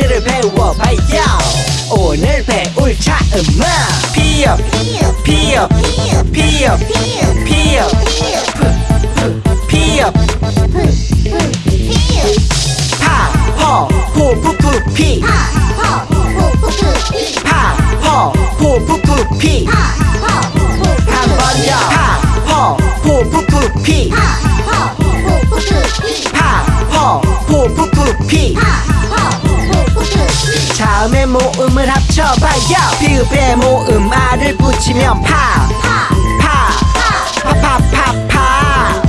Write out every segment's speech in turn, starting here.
한글을 배워봐요 오늘 배울 차음은 피업 피업 피업 피업 피업 파허 호푸푸피 파허 호푸푸피 한번더 모음을 합쳐봐요. 피읖에 모음 아를 붙이면 파. 파, 파파파파.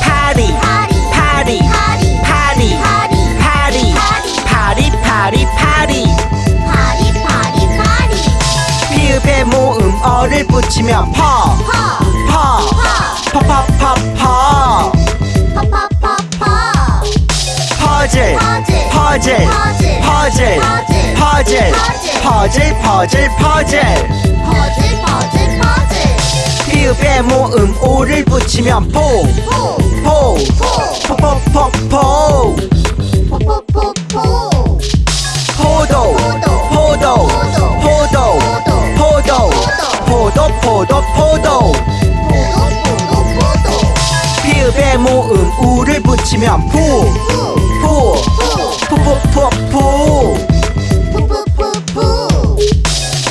파리. 파리. 파리. 파리. 파리 파리 파리. 피읖에 모음 어를 붙이면 퍼. 퍼, 퍼퍼퍼퍼. 퍼즐 퍼즐. 퍼즐 퍼즐 퍼즐 퍼즐 퍼즐 피읖에 모음 오를 붙이면 포 포, 포포포포. 포도 포도 포도 포도 포도 포도 포도. 피읖에 모음 우를 붙이면 푸 푸, 푸푸푸푸.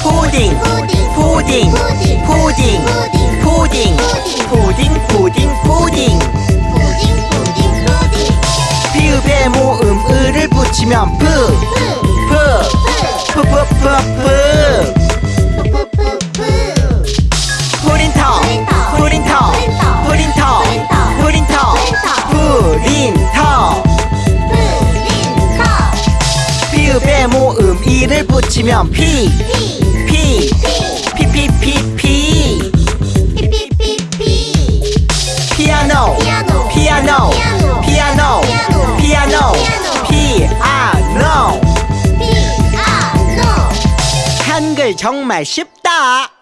푸딩 푸딩 푸딩 푸딩 푸딩 푸딩 푸딩 피읖에 모음 으를 붙이면 프 프, 모음 이를 붙이면 피. 피, 피피피피. 피아노. 피아노. 피아노. 피아노. 피아노. 한글 정말 쉽다